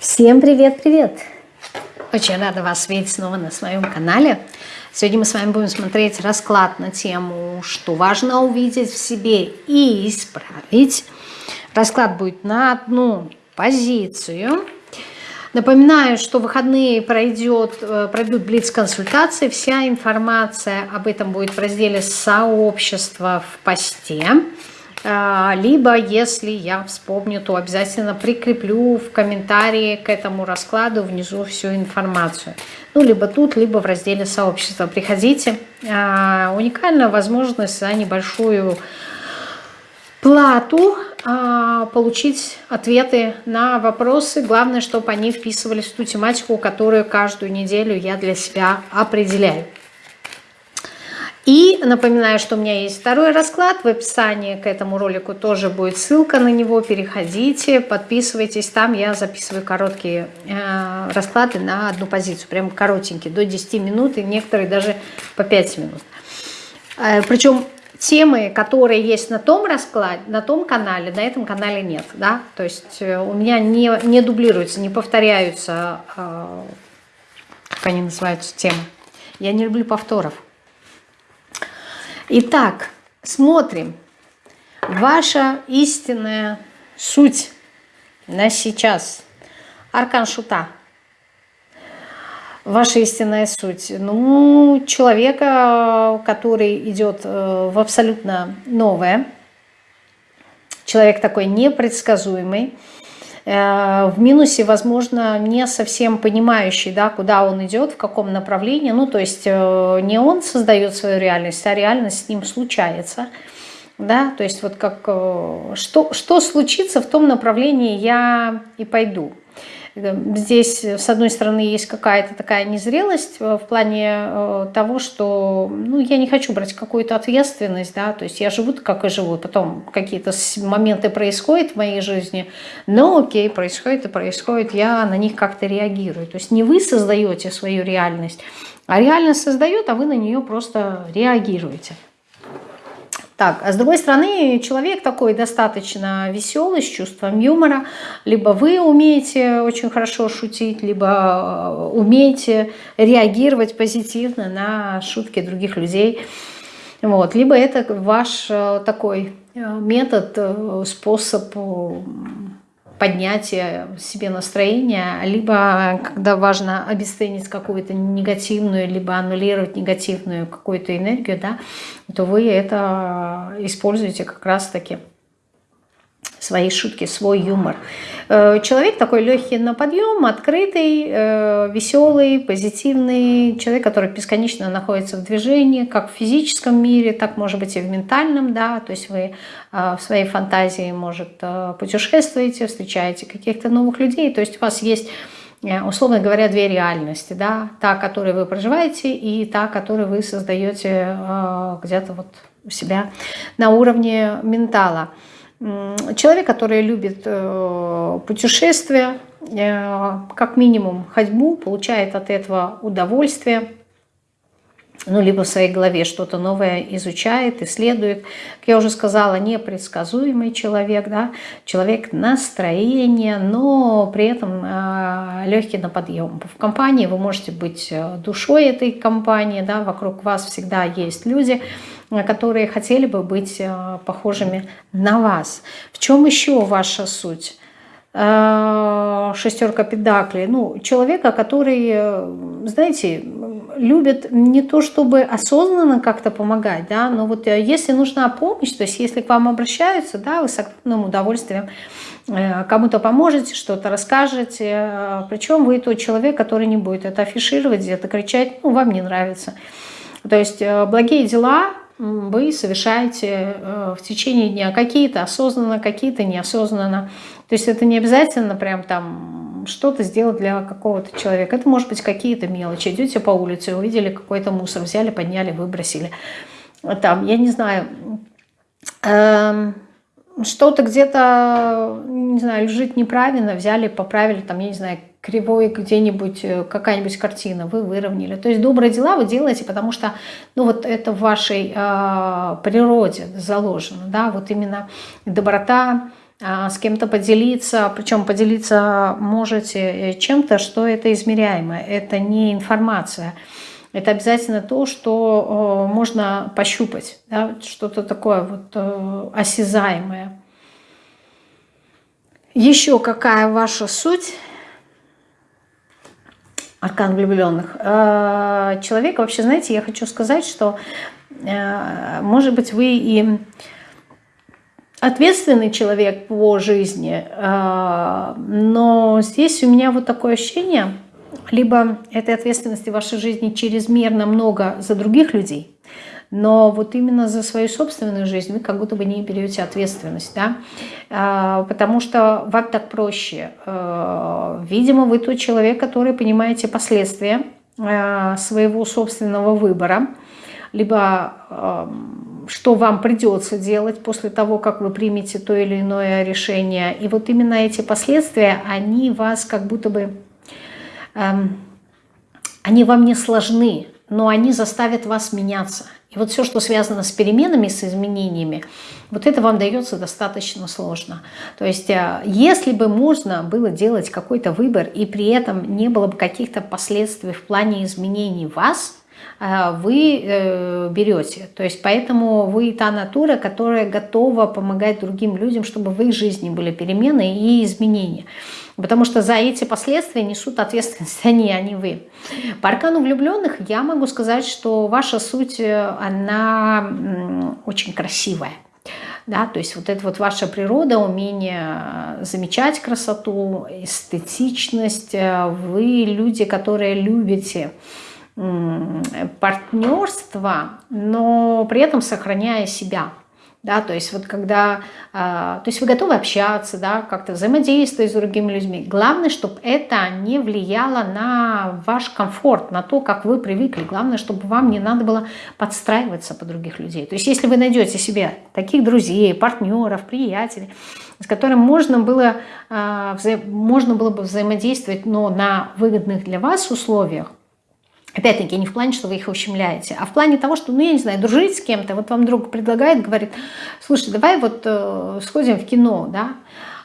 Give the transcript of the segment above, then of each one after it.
Всем привет-привет! Очень рада вас видеть снова на своем канале. Сегодня мы с вами будем смотреть расклад на тему, что важно увидеть в себе и исправить. Расклад будет на одну позицию. Напоминаю, что в выходные пройдет, э, пройдут блиц-консультации. Вся информация об этом будет в разделе «Сообщество» в посте. А, либо, если я вспомню, то обязательно прикреплю в комментарии к этому раскладу внизу всю информацию. Ну, либо тут, либо в разделе сообщества. Приходите. А, уникальная возможность за небольшую плату а, получить ответы на вопросы. Главное, чтобы они вписывались в ту тематику, которую каждую неделю я для себя определяю. И напоминаю, что у меня есть второй расклад. В описании к этому ролику тоже будет ссылка на него. Переходите, подписывайтесь. Там я записываю короткие э, расклады на одну позицию. Прям коротенькие, до 10 минут и некоторые даже по 5 минут. Э, причем темы, которые есть на том раскладе, на том канале, на этом канале нет. Да? То есть э, у меня не, не дублируются, не повторяются, э, как они называются, темы. Я не люблю повторов. Итак, смотрим. Ваша истинная суть на сейчас. Аркан Шута. Ваша истинная суть. Ну, человека, который идет э, в абсолютно новое. Человек такой непредсказуемый в минусе, возможно, не совсем понимающий, да, куда он идет, в каком направлении. Ну, то есть э, не он создает свою реальность, а реальность с ним случается. Да, то есть вот как, э, что, что случится в том направлении, я и пойду. Здесь, с одной стороны, есть какая-то такая незрелость э, в плане э, того, что ну, я не хочу брать какую-то ответственность, да, то есть я живу как и живу, потом какие-то моменты происходят в моей жизни, но окей, происходит и происходит, я на них как-то реагирую. То есть не вы создаете свою реальность, а реальность создает, а вы на нее просто реагируете. Так, а с другой стороны, человек такой достаточно веселый, с чувством юмора. Либо вы умеете очень хорошо шутить, либо э, умеете реагировать позитивно на шутки других людей. Вот. Либо это ваш э, такой э, метод, способ поднятия себе настроения, либо когда важно обесценить какую-то негативную, либо аннулировать негативную какую-то энергию, да, то вы это используете как раз-таки свои шутки, свой юмор. Э, человек такой легкий на подъем, открытый, э, веселый, позитивный, человек, который бесконечно находится в движении, как в физическом мире, так может быть и в ментальном, да, то есть вы э, в своей фантазии, может, путешествуете, встречаете каких-то новых людей, то есть у вас есть условно говоря, две реальности, да, та, которой вы проживаете, и та, которую вы создаете где-то вот у себя на уровне ментала. Человек, который любит э, путешествия, э, как минимум ходьбу, получает от этого удовольствие, ну, либо в своей голове что-то новое изучает, исследует. Как я уже сказала, непредсказуемый человек, да, человек настроения, но при этом э, легкий на подъем. В компании вы можете быть душой этой компании, да, вокруг вас всегда есть люди, которые хотели бы быть э, похожими на вас. В чем еще ваша суть? Э, шестерка педаклей. Ну, человека, который, э, знаете, любит не то, чтобы осознанно как-то помогать, да, но вот если нужна помощь, то есть если к вам обращаются, да, вы с огромным удовольствием кому-то поможете, что-то расскажете, причем вы тот человек, который не будет это афишировать, где-то кричать, ну, вам не нравится. То есть благие дела вы совершаете э, в течение дня. Какие-то осознанно, какие-то неосознанно. То есть это не обязательно прям там что-то сделать для какого-то человека. Это может быть какие-то мелочи. Идете по улице, увидели какой-то мусор, взяли, подняли, выбросили. Там, я не знаю, эм, что-то где-то, не знаю, лежит неправильно, взяли, поправили, там, я не знаю, кривой где-нибудь э, какая-нибудь картина, вы выровняли. То есть добрые дела вы делаете, потому что ну, вот это в вашей э, природе заложено. Да? Вот именно доброта, а, с кем-то поделиться, причем поделиться можете чем-то, что это измеряемо, это не информация. Это обязательно то, что можно пощупать, да, что-то такое вот осязаемое. Еще какая ваша суть? Аркан влюбленных. Э, человек, вообще, знаете, я хочу сказать, что, э, может быть, вы и ответственный человек по жизни, э, но здесь у меня вот такое ощущение, либо этой ответственности в вашей жизни чрезмерно много за других людей, но вот именно за свою собственную жизнь вы как будто бы не берете ответственность, да, а, потому что вам так проще. А, видимо, вы тот человек, который понимаете последствия а, своего собственного выбора, либо что вам придется делать после того, как вы примете то или иное решение. И вот именно эти последствия, они вас как будто бы, они вам не сложны, но они заставят вас меняться. И вот все, что связано с переменами, с изменениями, вот это вам дается достаточно сложно. То есть, э, если бы можно было делать какой-то выбор, и при этом не было бы каких-то последствий в плане изменений вас, э, вы э, берете. То есть поэтому вы та натура, которая готова помогать другим людям, чтобы в их жизни были перемены и изменения. Потому что за эти последствия несут ответственность они, а не вы. По аркану влюбленных я могу сказать, что ваша суть, э, она очень красивая. Да, то есть вот это вот ваша природа, умение замечать красоту, эстетичность. Э, вы люди, которые любите партнерство, но при этом сохраняя себя да, то есть вот когда, а, то есть вы готовы общаться, да, как-то взаимодействовать с другими людьми. Главное, чтобы это не влияло на ваш комфорт, на то, как вы привыкли. Главное, чтобы вам не надо было подстраиваться под других людей. То есть если вы найдете себе таких друзей, партнеров, приятелей, с которыми можно было, а, можно было бы взаимодействовать, но на выгодных для вас условиях, Опять-таки, не в плане, что вы их ущемляете, а в плане того, что, ну, я не знаю, дружить с кем-то, вот вам друг предлагает, говорит, слушай, давай вот э, сходим в кино, да,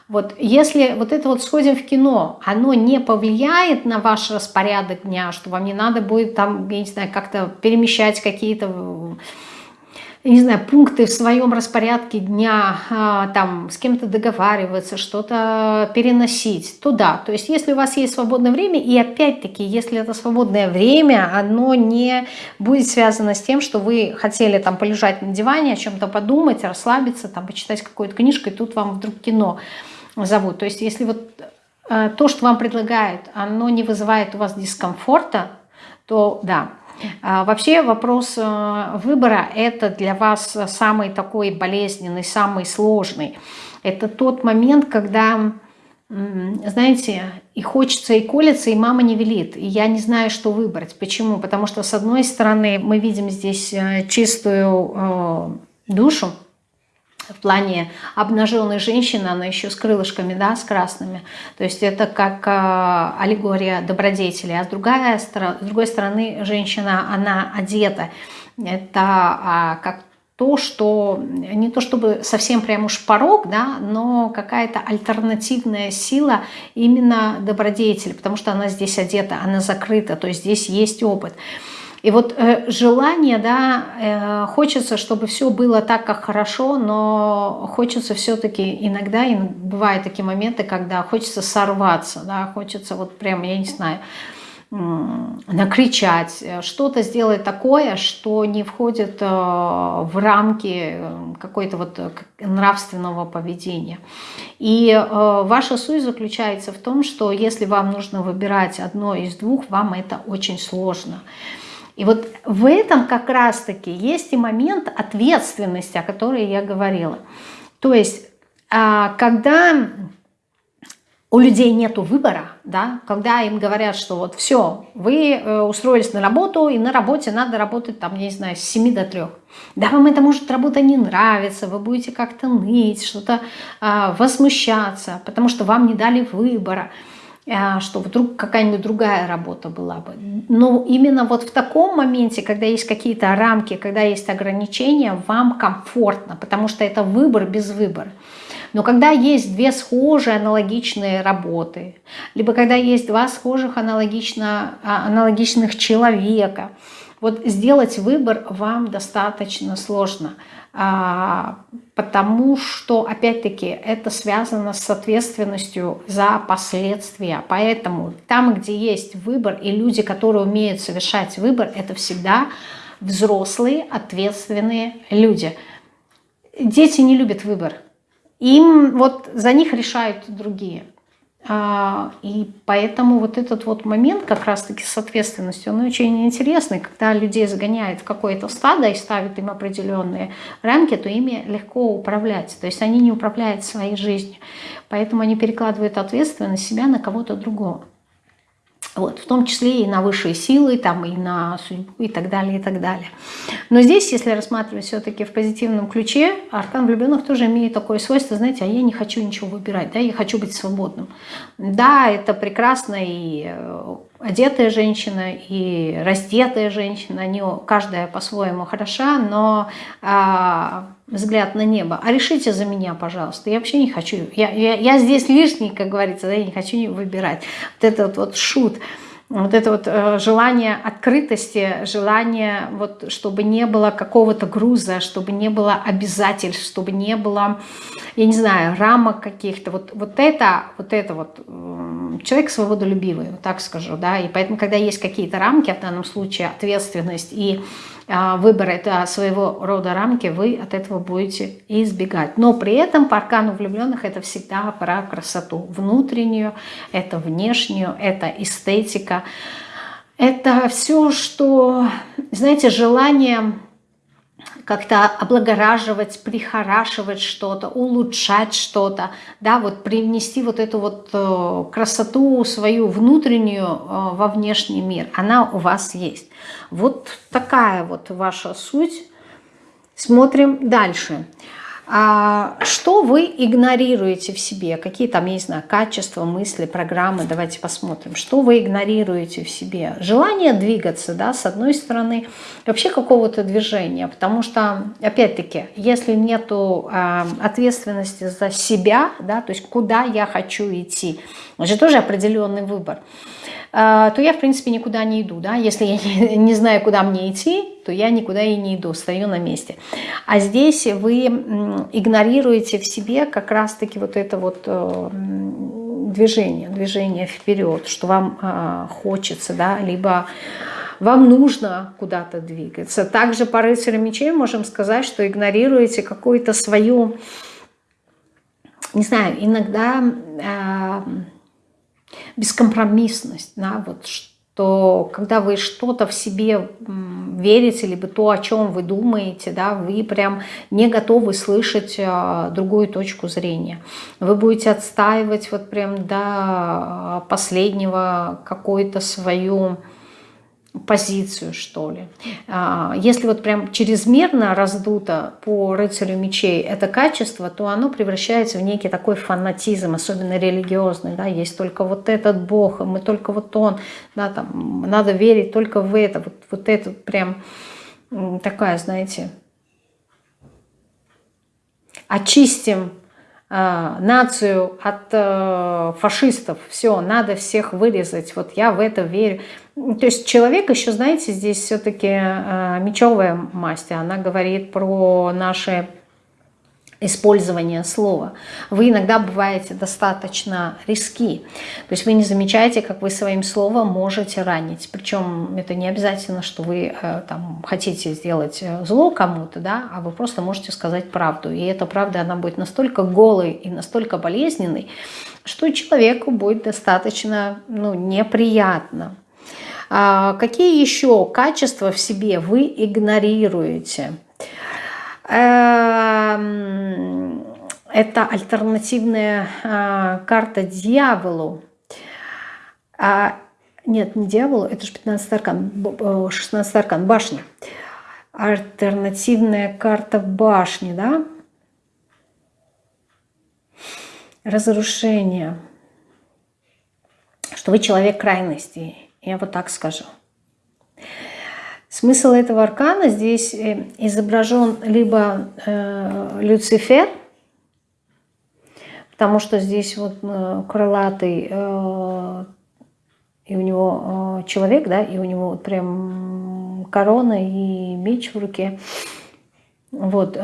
вот если вот это вот сходим в кино, оно не повлияет на ваш распорядок дня, что вам не надо будет там, я не знаю, как-то перемещать какие-то не знаю, пункты в своем распорядке дня, а, там с кем-то договариваться, что-то переносить туда. То есть если у вас есть свободное время, и опять-таки, если это свободное время, оно не будет связано с тем, что вы хотели там полежать на диване, о чем-то подумать, расслабиться, там почитать какую-то книжку, и тут вам вдруг кино зовут. То есть если вот э, то, что вам предлагают, оно не вызывает у вас дискомфорта, то да, вообще вопрос э, выбора – это для вас самый такой болезненный, самый сложный. Это тот момент, когда, знаете, и хочется, и колется, и мама не велит. И я не знаю, что выбрать. Почему? Потому что, с одной стороны, мы видим здесь э, чистую э, душу, в плане обнаженной женщины, она еще с крылышками, да, с красными. То есть это как э, аллегория добродетели. А с, другая, с другой стороны, женщина, она одета. Это э, как то, что не то чтобы совсем прям уж порог, да, но какая-то альтернативная сила именно добродетели, потому что она здесь одета, она закрыта, то есть здесь есть опыт. И вот э, желание, да, э, хочется, чтобы все было так, как хорошо, но хочется все-таки иногда, и бывают такие моменты, когда хочется сорваться, да, хочется вот прям, я не знаю, накричать, э, что-то сделать такое, что не входит э, в рамки э, какой-то вот нравственного поведения. И ваша суть заключается в том, что если вам нужно выбирать одно из двух, вам это очень сложно. И вот в этом как раз-таки есть и момент ответственности, о которой я говорила. То есть, а, когда у людей нет выбора, да, когда им говорят, что вот все, вы э, устроились на работу, и на работе надо работать, там, я не знаю, с 7 до 3. Да, вам это может работа не нравится, вы будете как-то ныть, что-то э, возмущаться, потому что вам не дали выбора. А, что вдруг какая-нибудь другая работа была бы. Но именно вот в таком моменте, когда есть какие-то рамки, когда есть ограничения, вам комфортно, потому что это выбор без выбора. Но когда есть две схожие аналогичные работы, либо когда есть два схожих аналогично, а, аналогичных человека, вот сделать выбор вам достаточно сложно, потому что, опять-таки, это связано с ответственностью за последствия. Поэтому там, где есть выбор, и люди, которые умеют совершать выбор, это всегда взрослые, ответственные люди. Дети не любят выбор. Им вот за них решают другие. А, и поэтому вот этот вот момент как раз-таки с ответственностью, он очень интересный. Когда людей загоняют в какое-то стадо и ставят им определенные рамки, то ими легко управлять. То есть они не управляют своей жизнью. Поэтому они перекладывают ответственность себя на кого-то другого. Вот, в том числе и на высшие силы, там, и на судьбу, и так далее, и так далее. Но здесь, если рассматривать все-таки в позитивном ключе, аркан влюбленных тоже имеет такое свойство, знаете, а я не хочу ничего выбирать, да, я хочу быть свободным. Да, это прекрасно и э, одетая женщина и раздетая женщина, они каждая по-своему хороша, но а, взгляд на небо. А решите за меня, пожалуйста. Я вообще не хочу. Я, я, я здесь лишний, как говорится, да, я не хочу выбирать. Вот этот вот шут вот это вот э, желание открытости, желание, вот, чтобы не было какого-то груза, чтобы не было обязательств, чтобы не было, я не знаю, рамок каких-то. Вот, вот это, вот это вот, человек свободолюбивый, вот так скажу, да, и поэтому, когда есть какие-то рамки, в данном случае ответственность и выбор это своего рода рамки, вы от этого будете избегать. Но при этом по аркану влюбленных это всегда про красоту внутреннюю, это внешнюю, это эстетика. Это все, что, знаете, желание как-то облагораживать, прихорашивать что-то, улучшать что-то, да, вот привнести вот эту вот э, красоту свою внутреннюю э, во внешний мир, она у вас есть. Вот такая вот ваша суть. Смотрим дальше. А что вы игнорируете в себе? Какие там, я не знаю, качества, мысли, программы? Давайте посмотрим. Что вы игнорируете в себе? Желание двигаться, да, с одной стороны, вообще какого-то движения. Потому что, опять-таки, если нету э, ответственности за себя, да, то есть куда я хочу идти, это же тоже определенный выбор. А, то я, в принципе, никуда не иду. Да? Если я не, знаю, куда мне идти, то я никуда и не иду, стою на месте. А здесь вы игнорируете в себе как раз-таки вот это вот э, движение, движение вперед, что вам а, хочется, да, либо вам нужно куда-то двигаться. Также по рыцарю мечей можем сказать, что игнорируете какую-то свою, не знаю, иногда э, бескомпромиссность, да, вот что когда вы что-то в себе верите, либо то, о чем вы думаете, да, вы прям не готовы слышать а, другую точку зрения. Вы будете отстаивать вот прям до последнего какую-то свою позицию, что ли. А, если вот прям чрезмерно раздуто по рыцарю мечей это качество, то оно превращается в некий такой фанатизм, особенно религиозный, да, есть только вот этот Бог, мы только вот Он, да, там, надо верить только в это, вот, вот это прям такая, знаете, очистим э, нацию от э, фашистов, все, надо всех вырезать, вот я в это верю. То есть человек еще, знаете, здесь все-таки э, мечевая масть, она говорит про наши использование слова. Вы иногда бываете достаточно риски. То есть вы не замечаете, как вы своим словом можете ранить. Причем это не обязательно, что вы э, там, хотите сделать э, зло кому-то, да, а вы просто можете сказать правду. И эта правда, она будет настолько голой и настолько болезненной, что человеку будет достаточно ну, неприятно. А какие еще качества в себе вы игнорируете? Эм, это альтернативная а, карта дьяволу. А, нет, не дьяволу, это же 15 аркан, 16 аркан, башня. Альтернативная карта башни, да? Разрушение. Что вы человек крайностей я вот так скажу. Смысл этого аркана здесь э, изображен либо э, Люцифер, потому что здесь вот э, крылатый, э, и у него э, человек, да, и у него вот прям корона и меч в руке. Вот,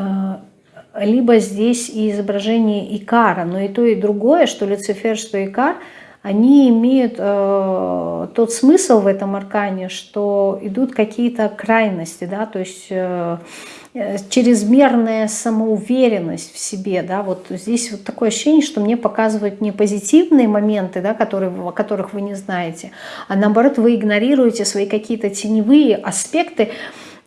либо здесь изображение Икара, но и то, и другое, что Люцифер, что Икар, они имеют э, тот смысл в этом аркане, что идут какие-то крайности, да, то есть э, чрезмерная самоуверенность в себе, да, вот здесь вот такое ощущение, что мне показывают не позитивные моменты, да, которые, о которых вы не знаете, а наоборот вы игнорируете свои какие-то теневые аспекты,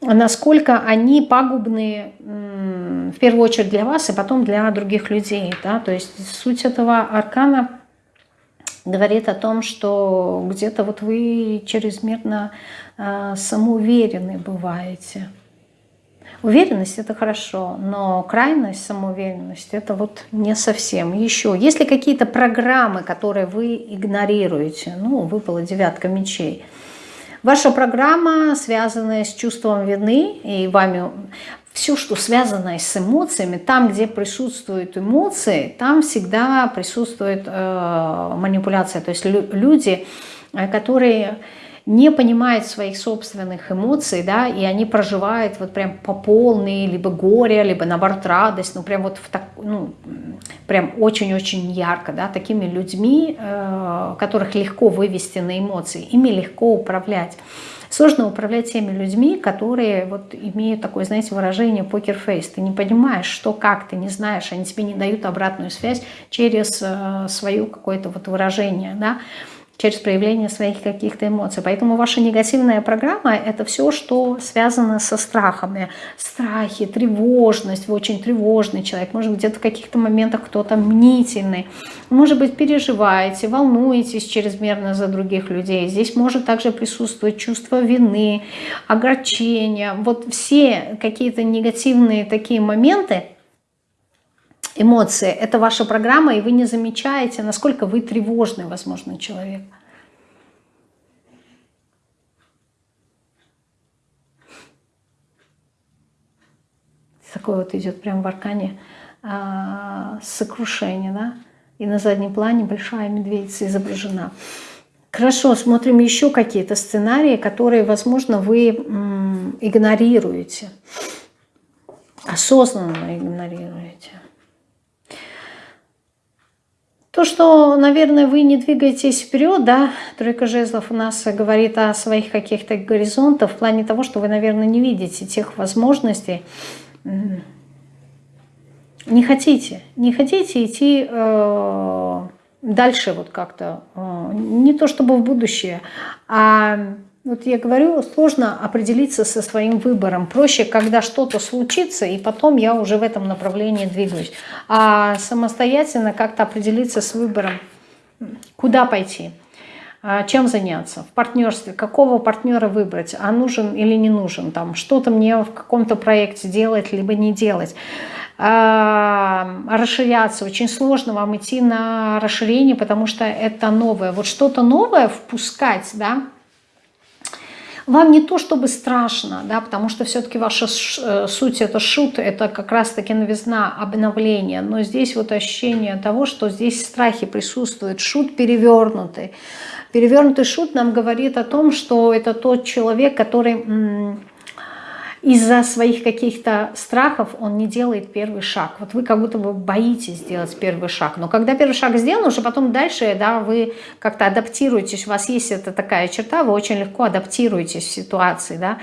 насколько они пагубны в первую очередь для вас и потом для других людей. Да? То есть суть этого аркана говорит о том, что где-то вот вы чрезмерно э, самоуверены бываете. Уверенность – это хорошо, но крайность, самоуверенность – это вот не совсем. Еще, если какие-то программы, которые вы игнорируете, ну, выпала девятка мечей – Ваша программа, связанная с чувством вины и вами, все, что связано с эмоциями, там, где присутствуют эмоции, там всегда присутствует э, манипуляция. То есть люди, э, которые не понимают своих собственных эмоций, да, и они проживают вот прям по полной, либо горе, либо наоборот радость, ну прям вот в так, ну, прям очень-очень ярко, да, такими людьми, э, которых легко вывести на эмоции, ими легко управлять. Сложно управлять теми людьми, которые вот имеют такое, знаете, выражение покер-фейс. Ты не понимаешь, что, как, ты не знаешь, они тебе не дают обратную связь через э, свое какое-то вот выражение, да через проявление своих каких-то эмоций. Поэтому ваша негативная программа – это все, что связано со страхами. Страхи, тревожность, вы очень тревожный человек, может где-то в каких-то моментах кто-то мнительный, может быть переживаете, волнуетесь чрезмерно за других людей. Здесь может также присутствовать чувство вины, огорчения. Вот все какие-то негативные такие моменты – эмоции. Это ваша программа, и вы не замечаете, насколько вы тревожный, возможно, человек. Такое вот идет прям в аркане а, сокрушение, да? И на заднем плане большая медведица изображена. Хорошо, смотрим еще какие-то сценарии, которые, возможно, вы игнорируете. Осознанно игнорируете. То, что, наверное, вы не двигаетесь вперед, да, тройка жезлов у нас говорит о своих каких-то горизонтах, в плане того, что вы, наверное, не видите тех возможностей, не хотите, не хотите идти э, дальше вот как-то, э, не то чтобы в будущее, а вот я говорю, сложно определиться со своим выбором. Проще, когда что-то случится, и потом я уже в этом направлении двигаюсь. А самостоятельно как-то определиться с выбором, куда пойти, а чем заняться, в партнерстве, какого партнера выбрать, а нужен или не нужен, там что-то мне в каком-то проекте делать, либо не делать а, расширяться. Очень сложно вам идти на расширение, потому что это новое. Вот что-то новое впускать, да, вам не то чтобы страшно, да, потому что все-таки ваша э, суть это шут, это как раз-таки новизна, обновление, но здесь вот ощущение того, что здесь страхи присутствуют, шут перевернутый. Перевернутый шут нам говорит о том, что это тот человек, который из-за своих каких-то страхов он не делает первый шаг. Вот вы как будто бы боитесь сделать первый шаг. Но когда первый шаг сделан, уже потом дальше да, вы как-то адаптируетесь. У вас есть эта такая черта, вы очень легко адаптируетесь в ситуации. Да?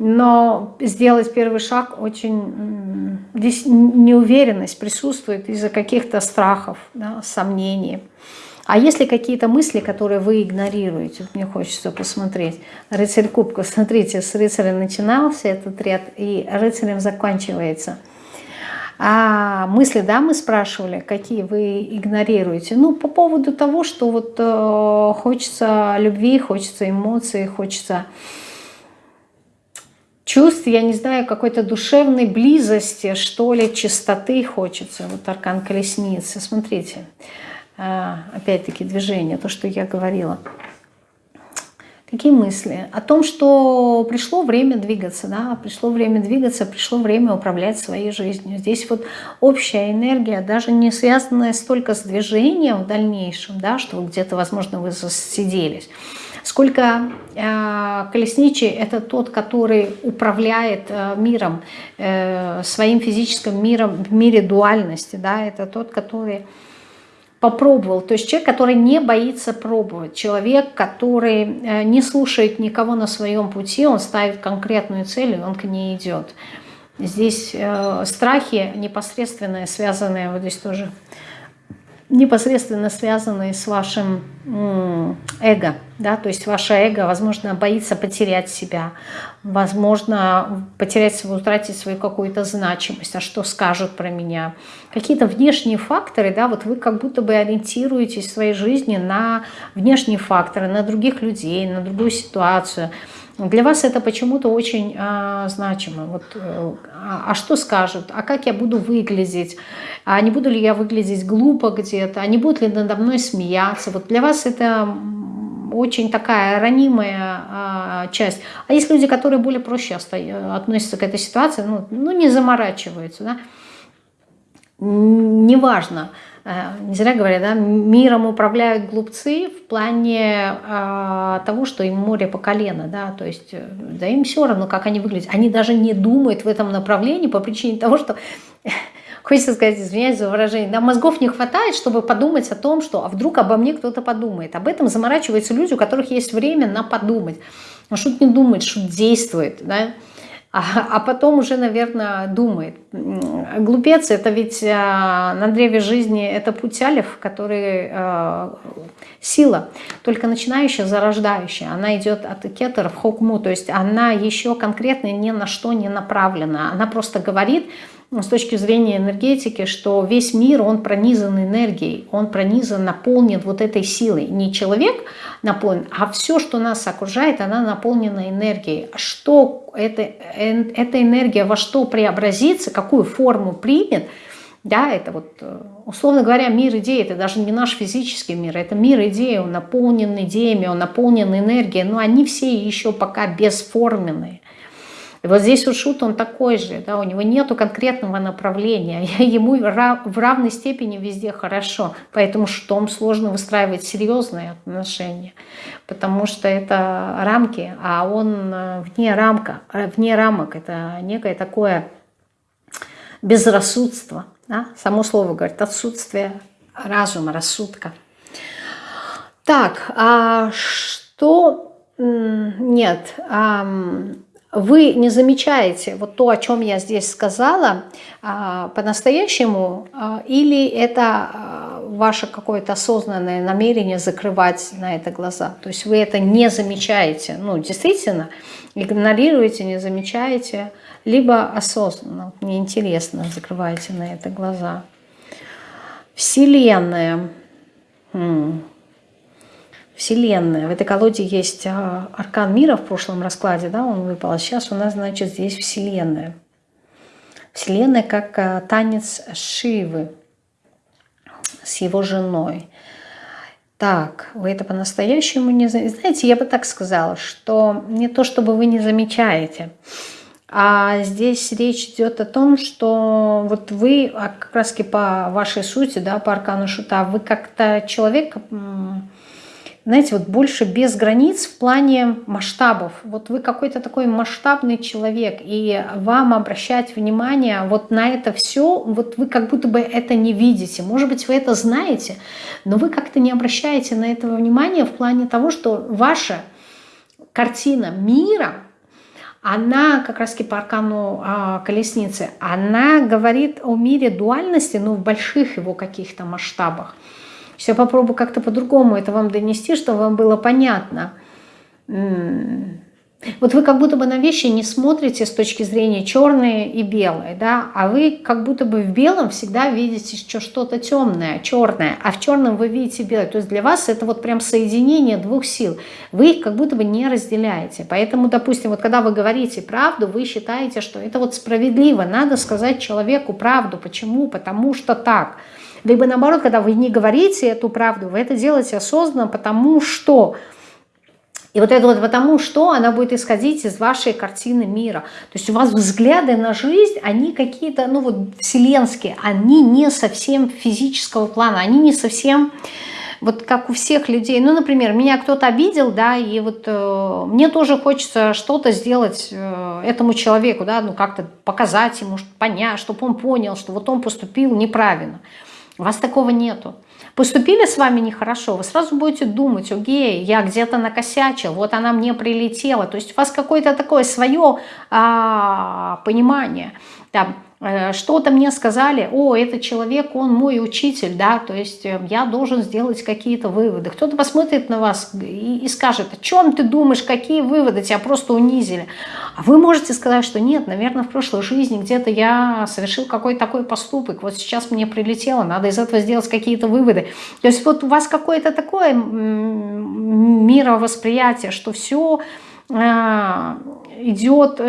Но сделать первый шаг очень... Здесь неуверенность присутствует из-за каких-то страхов, да, сомнений. А если какие-то мысли, которые вы игнорируете, мне хочется посмотреть. Рыцарь кубков, смотрите, с рыцаря начинался этот ряд, и рыцарем заканчивается. А мысли, да, мы спрашивали, какие вы игнорируете? Ну, по поводу того, что вот э, хочется любви, хочется эмоций, хочется чувств, я не знаю, какой-то душевной близости, что ли, чистоты хочется. Вот аркан колесницы, смотрите. Смотрите. А, опять-таки движение, то, что я говорила. Какие мысли? О том, что пришло время двигаться, да, пришло время двигаться, пришло время управлять своей жизнью. Здесь вот общая энергия, даже не связанная столько с движением в дальнейшем, да, что где-то, возможно, вы засиделись, сколько э, колесничий – это тот, который управляет э, миром, э, своим физическим миром в мире дуальности, да, это тот, который попробовал. То есть человек, который не боится пробовать. Человек, который э, не слушает никого на своем пути, он ставит конкретную цель, и он к ней идет. Здесь э, страхи непосредственно связанные, вот здесь тоже непосредственно связанные с вашим эго, да, то есть ваше эго, возможно, боится потерять себя, возможно, потерять свою, утратить свою какую-то значимость, а что скажут про меня. Какие-то внешние факторы, да, вот вы как будто бы ориентируетесь в своей жизни на внешние факторы, на других людей, на другую ситуацию – для вас это почему-то очень а, значимо. Вот, э, а, а что скажут? А как я буду выглядеть? А не буду ли я выглядеть глупо где-то? А не будут ли надо мной смеяться? Вот для вас это очень такая ранимая а, часть. А есть люди, которые более проще относятся к этой ситуации, ну, ну не заморачиваются, да? Неважно. Э, не зря говорят, да, миром управляют глупцы в плане э, того, что им море по колено, да, то есть, э, да им все равно, как они выглядят. Они даже не думают в этом направлении по причине того, что, хочется сказать, извиняюсь за выражение, да, мозгов не хватает, чтобы подумать о том, что, а вдруг обо мне кто-то подумает. Об этом заморачиваются люди, у которых есть время на подумать. А шут не думает, шут действует, да, а, а потом уже, наверное, думает. Глупец – это ведь а, на древе жизни это путь алиф, который а, сила, только начинающая, зарождающая. Она идет от кетера в хокму, то есть она еще конкретно ни на что не направлена. Она просто говорит – с точки зрения энергетики, что весь мир, он пронизан энергией, он пронизан, наполнен вот этой силой. Не человек наполнен, а все, что нас окружает, она наполнена энергией. Что это, эта энергия во что преобразится, какую форму примет, да, это вот, э, условно говоря, мир идей, это даже не наш физический мир, это мир идей, он наполнен идеями, он наполнен энергией, но они все еще пока бесформенные. Вот здесь у Шут он такой же, да, у него нету конкретного направления, ему в равной степени везде хорошо, поэтому Шутом сложно выстраивать серьезные отношения, потому что это рамки, а он э, вне, рамка, э, вне рамок, это некое такое безрассудство, да? само слово говорит, отсутствие разума, рассудка. Так, а что... Нет, вы не замечаете вот то, о чем я здесь сказала, а, по-настоящему, а, или это а, ваше какое-то осознанное намерение закрывать на это глаза. То есть вы это не замечаете, ну, действительно, игнорируете, не замечаете, либо осознанно, неинтересно закрываете на это глаза. Вселенная. Вселенная. В этой колоде есть а, аркан мира в прошлом раскладе, да, он выпал. А сейчас у нас, значит, здесь Вселенная. Вселенная как а, танец Шивы с его женой. Так, вы это по-настоящему не знаете. Я бы так сказала, что не то, чтобы вы не замечаете, а здесь речь идет о том, что вот вы, а как раз по вашей сути, да, по аркану шута, вы как-то человек знаете, вот больше без границ в плане масштабов. Вот вы какой-то такой масштабный человек, и вам обращать внимание вот на это все, вот вы как будто бы это не видите. Может быть, вы это знаете, но вы как-то не обращаете на это внимание в плане того, что ваша картина мира, она как раз по аркану а, колесницы, она говорит о мире дуальности, но в больших его каких-то масштабах. Сейчас попробую как-то по-другому это вам донести, чтобы вам было понятно. Вот вы как будто бы на вещи не смотрите с точки зрения черные и белые, да, а вы как будто бы в белом всегда видите что-то темное, черное, а в черном вы видите белое. То есть для вас это вот прям соединение двух сил. Вы их как будто бы не разделяете. Поэтому, допустим, вот когда вы говорите правду, вы считаете, что это вот справедливо, надо сказать человеку правду. Почему? Потому что так. Либо наоборот, когда вы не говорите эту правду, вы это делаете осознанно, потому что... И вот это вот потому что она будет исходить из вашей картины мира. То есть у вас взгляды на жизнь, они какие-то, ну вот вселенские, они не совсем физического плана, они не совсем вот как у всех людей, ну, например, меня кто-то обидел, да, и вот э, мне тоже хочется что-то сделать э, этому человеку, да, ну, как-то показать ему, понять, чтобы он понял, что вот он поступил неправильно. У вас такого нету. Поступили с вами нехорошо, вы сразу будете думать, окей, я где-то накосячил, вот она мне прилетела. То есть у вас какое-то такое свое а, понимание. Там, что-то мне сказали, о, этот человек, он мой учитель, да, то есть э, я должен сделать какие-то выводы. Кто-то посмотрит на вас и, и скажет, о чем ты думаешь, какие выводы, тебя просто унизили. А вы можете сказать, что нет, наверное, в прошлой жизни где-то я совершил какой-то такой поступок, вот сейчас мне прилетело, надо из этого сделать какие-то выводы. То есть вот у вас какое-то такое мировосприятие, что все э, идет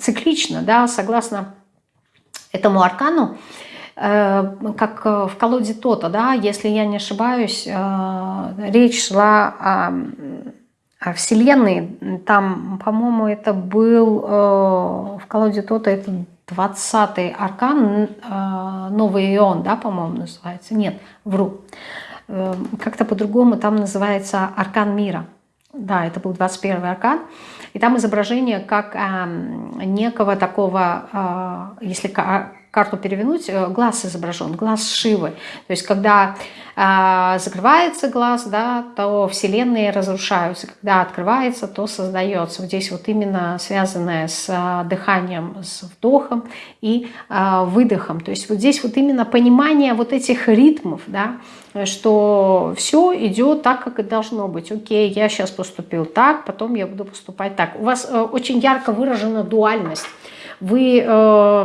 циклично, да, согласно этому аркану, э, как в колоде Тота, да, если я не ошибаюсь, э, речь шла о, о Вселенной, там, по-моему, это был э, в колоде Тота, это 20-й аркан, Новый Ион, да, по-моему, называется, нет, вру, как-то по-другому там называется аркан мира, да, это был 21 аркан, и там изображение как некого такого, э, если карту перевернуть, э, глаз изображен, глаз Шивы. То есть когда э, закрывается глаз, да, то вселенные разрушаются. Когда открывается, то создается. Вот здесь вот именно связанное с э, дыханием, с вдохом и э, выдохом. То есть вот здесь вот именно понимание вот этих ритмов, да, что все идет так, как и должно быть. Окей, я сейчас поступил так, потом я буду поступать так. У вас э, очень ярко выражена дуальность вы э,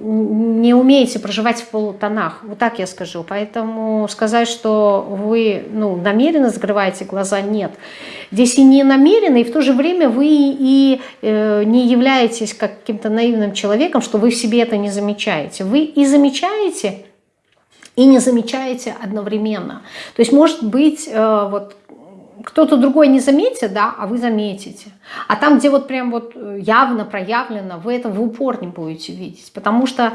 не умеете проживать в полутонах, вот так я скажу. Поэтому сказать, что вы ну, намеренно закрываете глаза, нет. Здесь и не намеренно, и в то же время вы и э, не являетесь каким-то наивным человеком, что вы в себе это не замечаете. Вы и замечаете, и не замечаете одновременно. То есть может быть э, вот кто-то другой не заметит, да, а вы заметите. А там, где вот прям вот э, явно проявлено, вы это в упор не будете видеть. Потому что,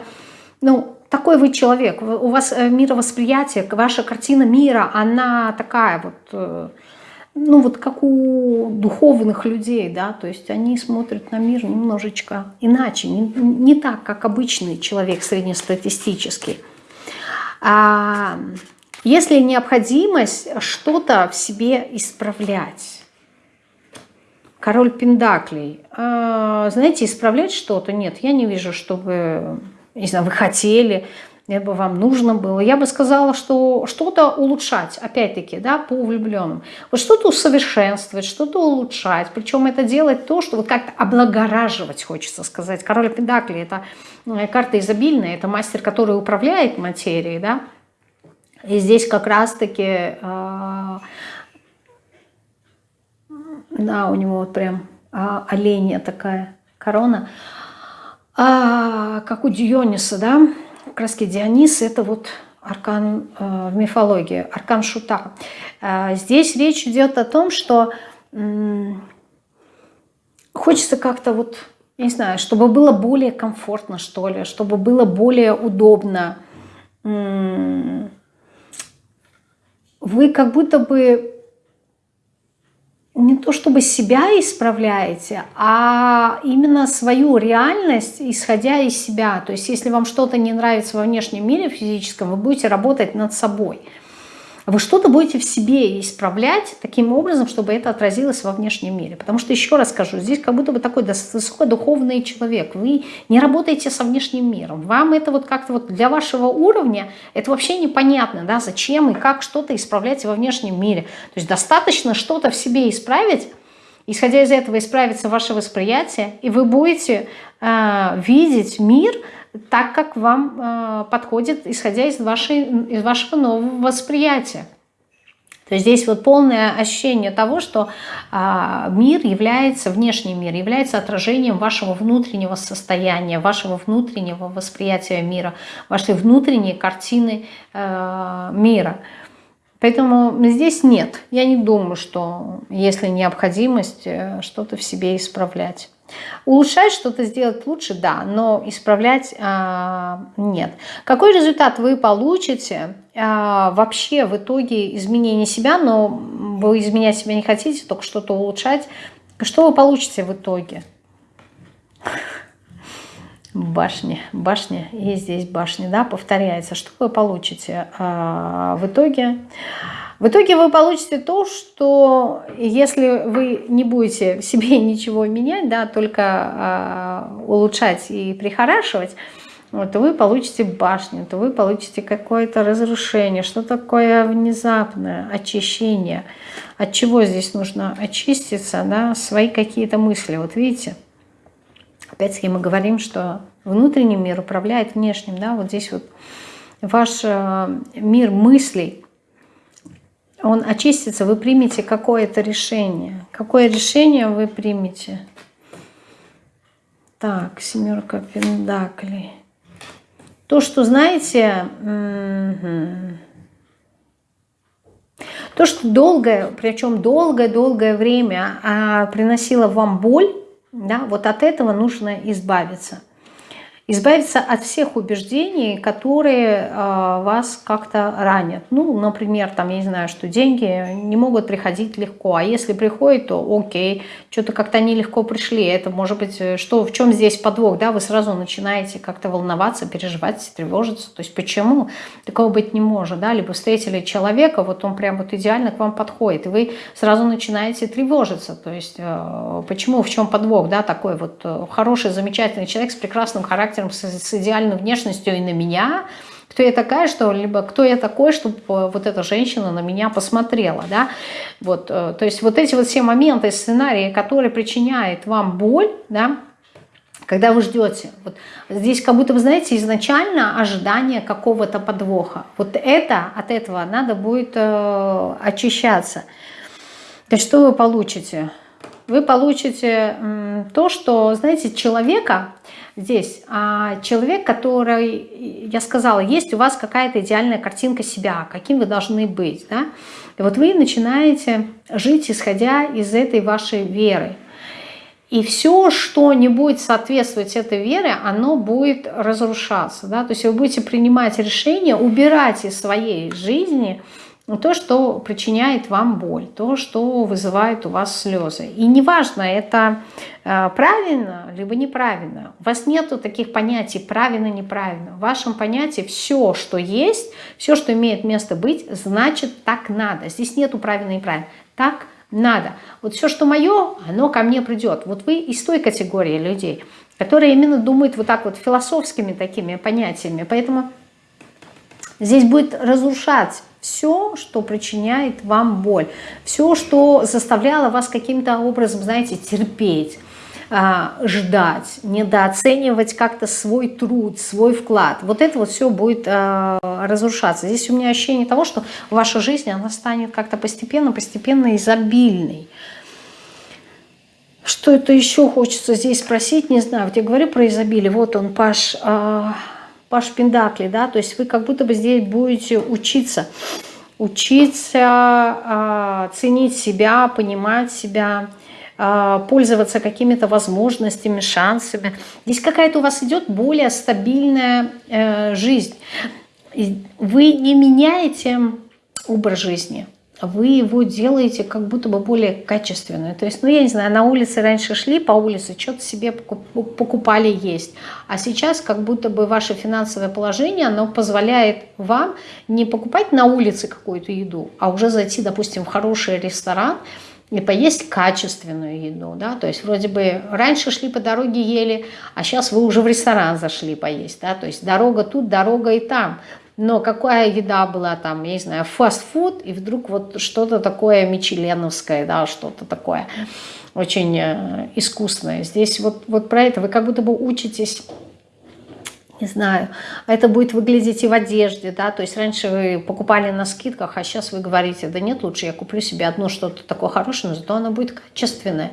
ну, такой вы человек, у вас э, мировосприятие, ваша картина мира, она такая вот, э, ну вот как у духовных людей, да, то есть они смотрят на мир немножечко иначе, не, не так, как обычный человек среднестатистический. А, если необходимость что-то в себе исправлять. Король Пендаклей. А, знаете, исправлять что-то? Нет, я не вижу, чтобы, не знаю, вы хотели, либо вам нужно было. Я бы сказала, что что-то улучшать, опять-таки, да, по влюбленным. Вот что-то усовершенствовать, что-то улучшать. Причем это делать то, что вот как-то облагораживать, хочется сказать. Король Педакли – это э, карта изобильная, это мастер, который управляет материей, да, и здесь как раз-таки, э, да, у него вот прям э, оленья такая корона, а, как у Диониса, да, как раз Дионис это вот аркан в мифологии, аркан шута. Здесь речь идет о том, что хочется как-то вот, не знаю, чтобы было более комфортно, что ли, чтобы было более удобно, вы как будто бы не то чтобы себя исправляете, а именно свою реальность, исходя из себя. То есть если вам что-то не нравится во внешнем мире физическом, вы будете работать над собой – вы что-то будете в себе исправлять таким образом, чтобы это отразилось во внешнем мире. Потому что, еще раз скажу, здесь как будто бы такой высокодуховный человек. Вы не работаете со внешним миром. Вам это вот как-то вот для вашего уровня, это вообще непонятно, да, зачем и как что-то исправлять во внешнем мире. То есть достаточно что-то в себе исправить, исходя из этого исправится ваше восприятие, и вы будете э, видеть мир – так, как вам э, подходит, исходя из, вашей, из вашего нового восприятия. То есть здесь вот полное ощущение того, что э, мир является, внешний мир является отражением вашего внутреннего состояния, вашего внутреннего восприятия мира, вашей внутренней картины э, мира. Поэтому здесь нет. Я не думаю, что если необходимость э, что-то в себе исправлять. Улучшать что-то сделать лучше, да, но исправлять а, нет. Какой результат вы получите а, вообще в итоге изменения себя, но вы изменять себя не хотите, только что-то улучшать. Что вы получите в итоге? Башни, башня и здесь башни, да, повторяется. Что вы получите а, в итоге? В итоге вы получите то, что если вы не будете в себе ничего менять, да, только а, улучшать и прихорашивать, вот, то вы получите башню, то вы получите какое-то разрушение, что такое внезапное очищение. От чего здесь нужно очиститься, да, свои какие-то мысли. Вот видите, Опять-таки мы говорим, что внутренний мир управляет внешним. Да? Вот здесь вот ваш э, мир мыслей, он очистится, вы примете какое-то решение. Какое решение вы примете? Так, семерка пендаклей. То, что, знаете, то, что долгое, причем долгое-долгое время а, приносило вам боль, да, вот от этого нужно избавиться. Избавиться от всех убеждений, которые э, вас как-то ранят. Ну, например, там, я не знаю, что деньги не могут приходить легко, а если приходят, то окей, что-то как-то они легко пришли. Это может быть, э, что, в чем здесь подвох, да, вы сразу начинаете как-то волноваться, переживать, тревожиться. То есть почему? Такого быть не может, да, либо встретили человека, вот он прям вот идеально к вам подходит, и вы сразу начинаете тревожиться. То есть э, почему, в чем подвох, да, такой вот э, хороший, замечательный человек с прекрасным характером, характером, с, идеальной внешностью и на меня, кто я такая, что либо кто я такой, чтобы э, вот эта женщина на меня посмотрела, да, вот, э, то есть вот эти вот все моменты, сценарии, которые причиняют вам боль, да, когда вы ждете. Вот здесь как будто, вы знаете, изначально ожидание какого-то подвоха. Вот это, от этого надо будет э, очищаться. То что вы получите? Вы получите то, что, знаете, человека здесь. А человек, который, я сказала, есть у вас какая-то идеальная картинка себя, каким вы должны быть. Да? И вот вы начинаете жить, исходя из этой вашей веры. И все, что не будет соответствовать этой вере, оно будет разрушаться. Да? То есть вы будете принимать решения, убирать из своей жизни – то, что причиняет вам боль, то, что вызывает у вас слезы. И неважно, это э, правильно либо неправильно. У вас нету таких понятий правильно-неправильно. В вашем понятии все, что есть, все, что имеет место быть, значит так надо. Здесь нету правильно и правильно. Так надо. Вот все, что мое, оно ко мне придет. Вот вы из той категории людей, которые именно думают вот так вот философскими такими понятиями. Поэтому здесь будет разрушать все, что причиняет вам боль, все, что заставляло вас каким-то образом, знаете, терпеть, а, ждать, недооценивать как-то свой труд, свой вклад. Вот это вот все будет а, разрушаться. Здесь у меня ощущение того, что ваша жизнь, она станет как-то постепенно-постепенно изобильной. Что это еще хочется здесь спросить, не знаю. Вот я говорю про изобилие, вот он, Паш... А, Паш Пендакли, да, то есть вы как будто бы здесь будете учиться, учиться э, ценить себя, понимать себя, э, пользоваться какими-то возможностями, шансами. Здесь какая-то у вас идет более стабильная э, жизнь. Вы не меняете образ жизни – вы его делаете как будто бы более качественное. То есть, ну, я не знаю, на улице раньше шли по улице, что-то себе покупали есть. А сейчас как будто бы ваше финансовое положение, оно позволяет вам не покупать на улице какую-то еду, а уже зайти, допустим, в хороший ресторан, и поесть качественную еду, да, то есть вроде бы раньше шли по дороге ели, а сейчас вы уже в ресторан зашли поесть, да, то есть дорога тут, дорога и там, но какая еда была там, я не знаю, фастфуд, и вдруг вот что-то такое мичеленовское, да, что-то такое очень э, искусное. Здесь вот, вот про это вы как будто бы учитесь не знаю, это будет выглядеть и в одежде, да, то есть раньше вы покупали на скидках, а сейчас вы говорите, да нет, лучше я куплю себе одно что-то такое хорошее, но зато оно будет качественное.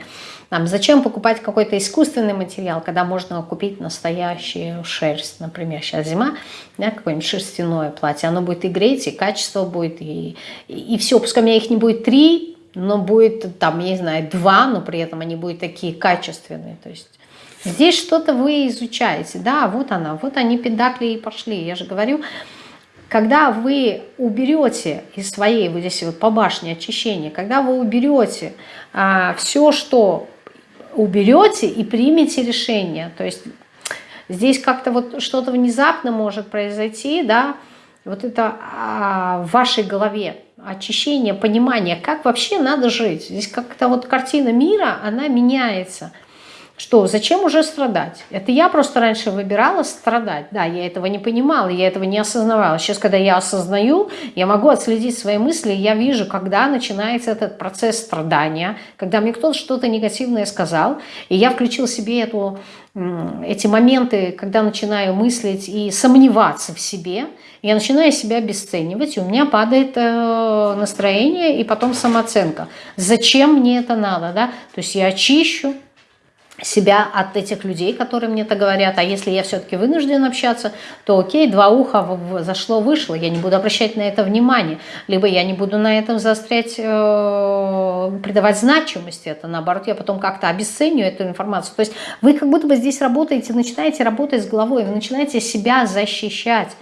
Там, зачем покупать какой-то искусственный материал, когда можно купить настоящую шерсть, например, сейчас зима, да, какое-нибудь шерстяное платье, оно будет и греть, и качество будет, и, и, и все, пускай у меня их не будет три, но будет там, я не знаю, два, но при этом они будут такие качественные, то есть Здесь что-то вы изучаете. Да, вот она, вот они педакли и пошли. Я же говорю, когда вы уберете из своей, вот здесь вот по башне очищения, когда вы уберете а, все, что уберете и примете решение, то есть здесь как-то вот что-то внезапно может произойти, да, вот это а, в вашей голове очищение, понимание, как вообще надо жить. Здесь как-то вот картина мира, она меняется – что зачем уже страдать? Это я просто раньше выбирала страдать. Да, я этого не понимала, я этого не осознавала. Сейчас, когда я осознаю, я могу отследить свои мысли, я вижу, когда начинается этот процесс страдания, когда мне кто-то что-то негативное сказал, и я включил себе эту, эти моменты, когда начинаю мыслить и сомневаться в себе, я начинаю себя обесценивать, и у меня падает э, настроение и потом самооценка. Зачем мне это надо? Да? То есть я очищу, себя от этих людей, которые мне это говорят. А если я все-таки вынужден общаться, то окей, два уха зашло, вышло, я не буду обращать на это внимание. Либо я не буду на этом заострять, э, придавать значимости это, наоборот, я потом как-то обесценю эту информацию. То есть вы как будто бы здесь работаете, начинаете работать с головой, вы начинаете себя защищать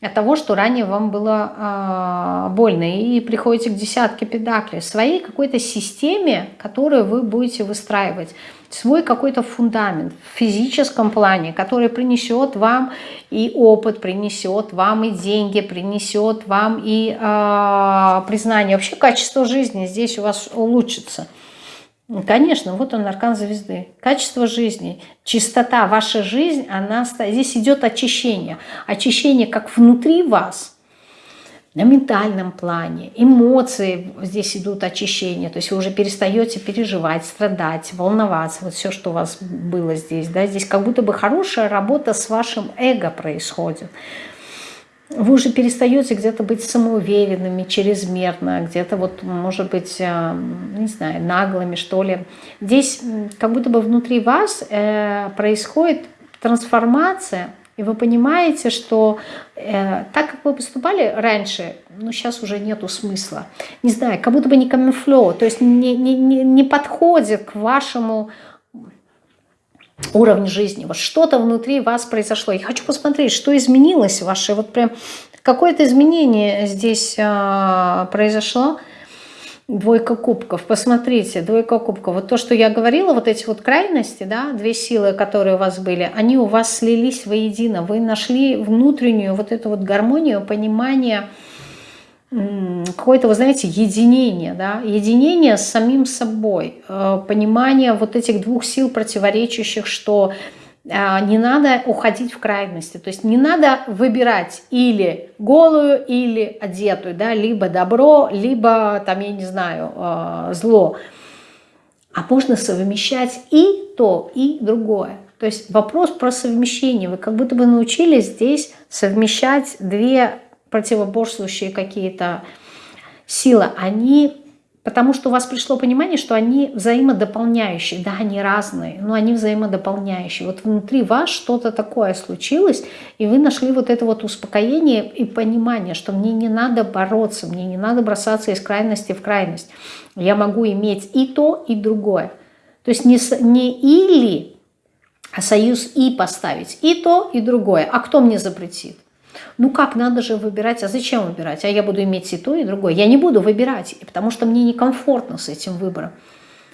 от того, что ранее вам было э, больно. И приходите к десятке педаклей, своей какой-то системе, которую вы будете выстраивать свой какой-то фундамент в физическом плане, который принесет вам и опыт, принесет вам и деньги, принесет вам и э, признание. Вообще качество жизни здесь у вас улучшится. Конечно, вот он, аркан звезды. Качество жизни, чистота, ваша жизнь, она здесь идет очищение. Очищение как внутри вас – на ментальном плане, эмоции здесь идут очищения, то есть вы уже перестаете переживать, страдать, волноваться, вот все, что у вас было здесь, да, здесь как будто бы хорошая работа с вашим эго происходит. Вы уже перестаете где-то быть самоуверенными, чрезмерно, где-то вот, может быть, э, не знаю, наглыми, что ли. Здесь как будто бы внутри вас э, происходит трансформация, и вы понимаете, что э, так, как вы поступали раньше, ну, сейчас уже нету смысла. Не знаю, как будто бы не камуфлё, то есть не, не, не, не подходит к вашему уровню жизни. Вот что-то внутри вас произошло. Я хочу посмотреть, что изменилось в вашей, вот прям какое-то изменение здесь э, произошло. Двойка кубков. Посмотрите, двойка кубков. Вот то, что я говорила, вот эти вот крайности, да, две силы, которые у вас были, они у вас слились воедино. Вы нашли внутреннюю вот эту вот гармонию, понимание какое-то, вы знаете, единение, да, единение с самим собой, э, понимание вот этих двух сил противоречащих, что не надо уходить в крайности. То есть не надо выбирать или голую, или одетую, да, либо добро, либо, там, я не знаю, а, зло. А можно совмещать и то, и другое. То есть вопрос про совмещение. Вы как будто бы научились здесь совмещать две противоборствующие какие-то силы. Они Потому что у вас пришло понимание, что они взаимодополняющие. Да, они разные, но они взаимодополняющие. Вот внутри вас что-то такое случилось, и вы нашли вот это вот успокоение и понимание, что мне не надо бороться, мне не надо бросаться из крайности в крайность. Я могу иметь и то, и другое. То есть не, не или, а союз и поставить. И то, и другое. А кто мне запретит? Ну как, надо же выбирать. А зачем выбирать? А я буду иметь и то, и другое. Я не буду выбирать, потому что мне некомфортно с этим выбором.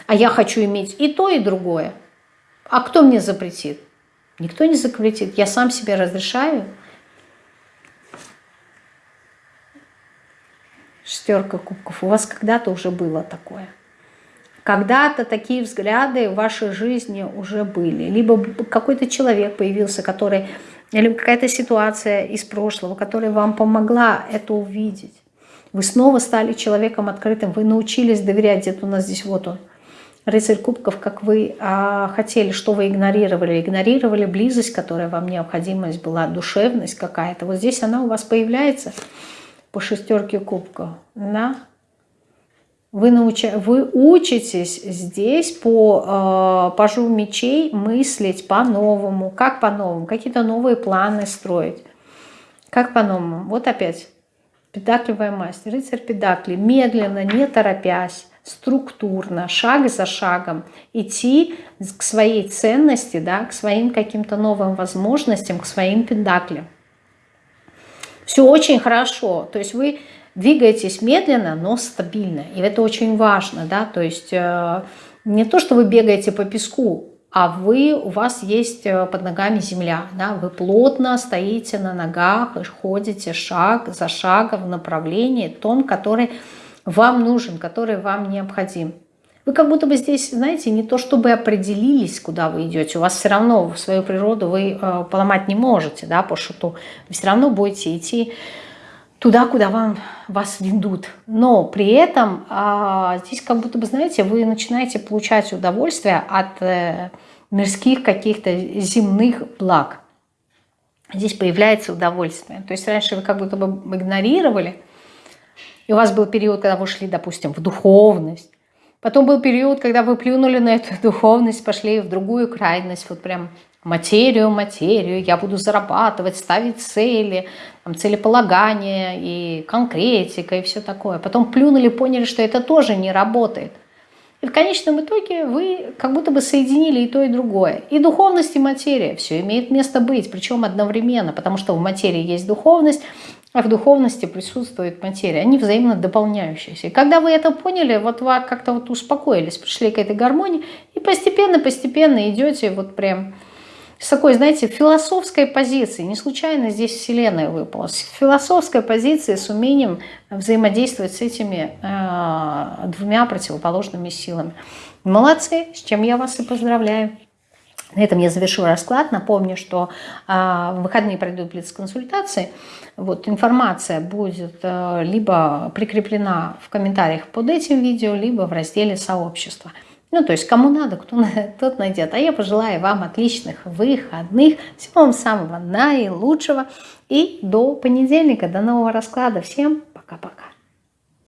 А я хочу иметь и то, и другое. А кто мне запретит? Никто не запретит. Я сам себе разрешаю. Шестерка кубков. У вас когда-то уже было такое. Когда-то такие взгляды в вашей жизни уже были. Либо какой-то человек появился, который или какая-то ситуация из прошлого, которая вам помогла это увидеть. Вы снова стали человеком открытым, вы научились доверять, где-то у нас здесь вот он. рыцарь кубков, как вы а, хотели, что вы игнорировали? Игнорировали близость, которая вам необходимость была, душевность какая-то. Вот здесь она у вас появляется по шестерке кубков. Да? Вы, науча... вы учитесь здесь по э, пажу мечей мыслить по-новому. Как по-новому? Какие-то новые планы строить. Как по-новому? Вот опять. Педакливая масть, рыцарь педакли. Медленно, не торопясь, структурно, шаг за шагом идти к своей ценности, да, к своим каким-то новым возможностям, к своим педаклям. Все очень хорошо. То есть вы двигаетесь медленно, но стабильно. И это очень важно, да, то есть э, не то, что вы бегаете по песку, а вы, у вас есть э, под ногами земля, да, вы плотно стоите на ногах, ходите шаг за шагом в направлении том, который вам нужен, который вам необходим. Вы как будто бы здесь, знаете, не то чтобы определились, куда вы идете, у вас все равно свою природу вы э, поломать не можете, да, по шуту. Вы все равно будете идти туда, куда вам, вас ведут. Но при этом а, здесь как будто бы, знаете, вы начинаете получать удовольствие от э, мирских каких-то земных благ. Здесь появляется удовольствие. То есть раньше вы как будто бы игнорировали, и у вас был период, когда вы шли, допустим, в духовность. Потом был период, когда вы плюнули на эту духовность, пошли в другую крайность, вот прям материю, материю, я буду зарабатывать, ставить цели, там, целеполагание и конкретика и все такое. Потом плюнули, поняли, что это тоже не работает. И в конечном итоге вы как будто бы соединили и то, и другое. И духовность, и материя. Все имеет место быть, причем одновременно, потому что в материи есть духовность, а в духовности присутствует материя. Они взаимно дополняющиеся. И когда вы это поняли, вот вы как-то вот успокоились, пришли к этой гармонии, и постепенно-постепенно идете вот прям с такой, знаете, философской позиции. Не случайно здесь Вселенная выпала. С философской позиции, с умением взаимодействовать с этими э, двумя противоположными силами. Молодцы, с чем я вас и поздравляю. На этом я завершу расклад. Напомню, что э, в выходные пройдут блиц-консультации. Вот, информация будет э, либо прикреплена в комментариях под этим видео, либо в разделе сообщества. Ну, то есть кому надо, кто тот найдет. А я пожелаю вам отличных выходных, всего вам самого наилучшего. И до понедельника, до нового расклада. Всем пока-пока.